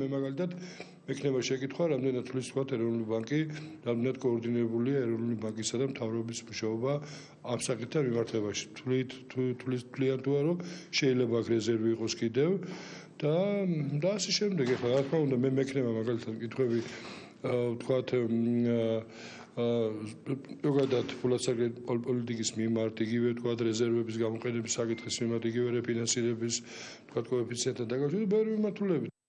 მე მაგალითად ექნება შეკითხვა, რამდენად თulis თქვა ეროვნული ბანკი, რამდენად კოორდინირებულია ეროვნული ბანკისა და მთავრობის მუშაობა ამ საკითხთან მიმართებაში. თulit თulis თლიან თუ არა, შეიძლება აქ რეზერვი იყოს კიდევ და და ასე შემდეგ. ახლა რა თქმა უნდა, მე მექნება მაგალითად კითხვები ვთქვათ ზოგადად ფულასაგე პოლიტიკის მიმართ იგივე თქვა რეზერვების გამოყენების საკითხის მიმართ იგივე რეფინანსირების თქვა კოეფიციენტთან დაკავშირებით ბევრი მიმართულებით